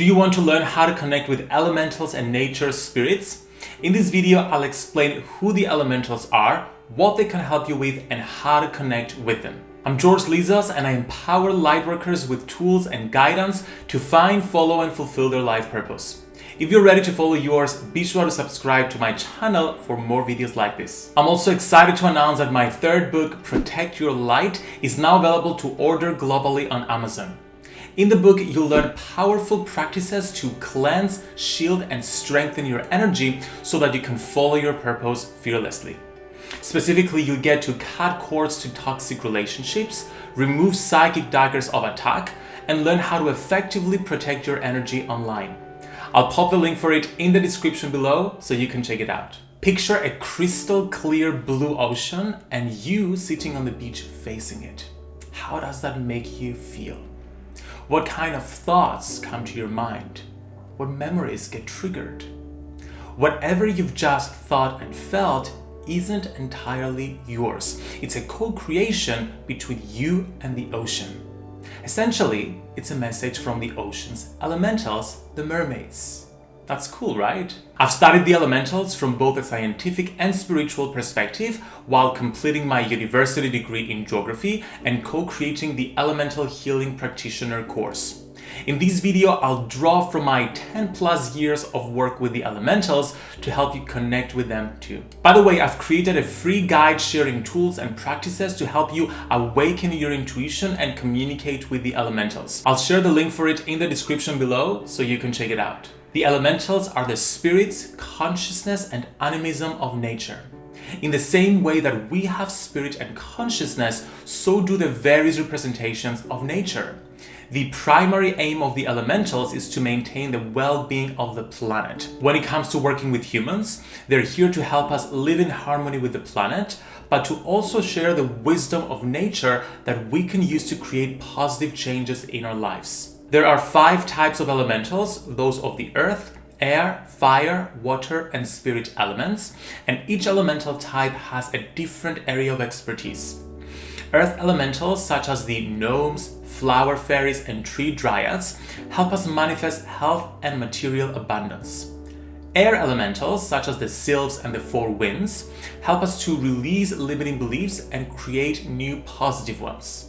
Do you want to learn how to connect with elementals and nature spirits? In this video, I'll explain who the elementals are, what they can help you with, and how to connect with them. I'm George Lizos and I empower lightworkers with tools and guidance to find, follow, and fulfill their life purpose. If you're ready to follow yours, be sure to subscribe to my channel for more videos like this. I'm also excited to announce that my third book, Protect Your Light, is now available to order globally on Amazon. In the book, you'll learn powerful practices to cleanse, shield, and strengthen your energy so that you can follow your purpose fearlessly. Specifically, you'll get to cut cords to toxic relationships, remove psychic daggers of attack, and learn how to effectively protect your energy online. I'll pop the link for it in the description below so you can check it out. Picture a crystal clear blue ocean and you sitting on the beach facing it. How does that make you feel? What kind of thoughts come to your mind? What memories get triggered? Whatever you've just thought and felt isn't entirely yours. It's a co-creation between you and the ocean. Essentially, it's a message from the ocean's elementals, the mermaids. That's cool, right? I've studied the elementals from both a scientific and spiritual perspective while completing my university degree in geography and co-creating the Elemental Healing Practitioner course. In this video, I'll draw from my 10 plus years of work with the elementals to help you connect with them too. By the way, I've created a free guide sharing tools and practices to help you awaken your intuition and communicate with the elementals. I'll share the link for it in the description below so you can check it out. The elementals are the spirits, consciousness, and animism of nature. In the same way that we have spirit and consciousness, so do the various representations of nature. The primary aim of the elementals is to maintain the well-being of the planet. When it comes to working with humans, they're here to help us live in harmony with the planet, but to also share the wisdom of nature that we can use to create positive changes in our lives. There are five types of elementals, those of the earth, air, fire, water, and spirit elements, and each elemental type has a different area of expertise. Earth elementals such as the gnomes, flower fairies, and tree dryads help us manifest health and material abundance. Air elementals such as the sylphs and the four winds help us to release limiting beliefs and create new positive ones.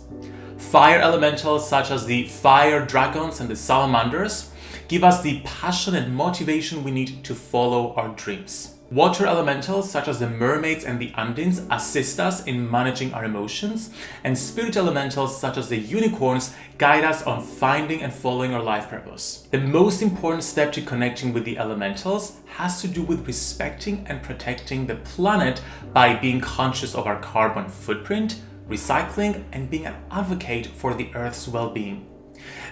Fire elementals such as the fire dragons and the salamanders give us the passion and motivation we need to follow our dreams. Water elementals such as the mermaids and the undines assist us in managing our emotions, and spirit elementals such as the unicorns guide us on finding and following our life purpose. The most important step to connecting with the elementals has to do with respecting and protecting the planet by being conscious of our carbon footprint, recycling, and being an advocate for the Earth's well-being.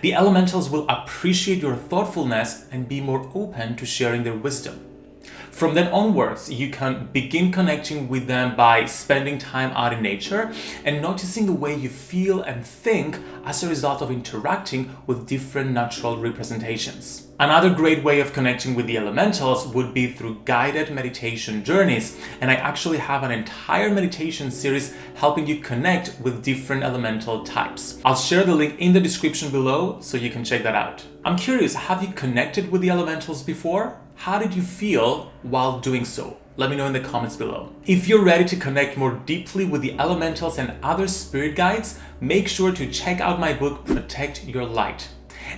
The elementals will appreciate your thoughtfulness and be more open to sharing their wisdom. From then onwards, you can begin connecting with them by spending time out in nature and noticing the way you feel and think as a result of interacting with different natural representations. Another great way of connecting with the elementals would be through guided meditation journeys, and I actually have an entire meditation series helping you connect with different elemental types. I'll share the link in the description below so you can check that out. I'm curious, have you connected with the elementals before? How did you feel while doing so? Let me know in the comments below. If you're ready to connect more deeply with the elementals and other spirit guides, make sure to check out my book, Protect Your Light.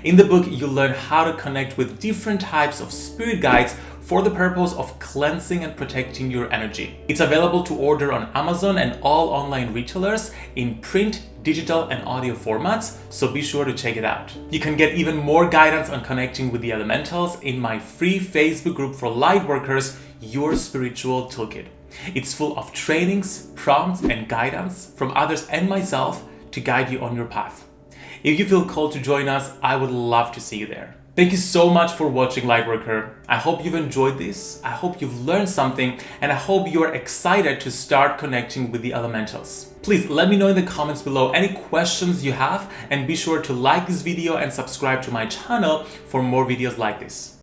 In the book, you'll learn how to connect with different types of spirit guides for the purpose of cleansing and protecting your energy. It's available to order on Amazon and all online retailers in print, digital and audio formats, so be sure to check it out. You can get even more guidance on connecting with the elementals in my free Facebook group for lightworkers, Your Spiritual Toolkit. It's full of trainings, prompts and guidance from others and myself to guide you on your path. If you feel called to join us, I would love to see you there. Thank you so much for watching Lightworker. I hope you've enjoyed this, I hope you've learned something, and I hope you're excited to start connecting with the elementals. Please let me know in the comments below any questions you have and be sure to like this video and subscribe to my channel for more videos like this.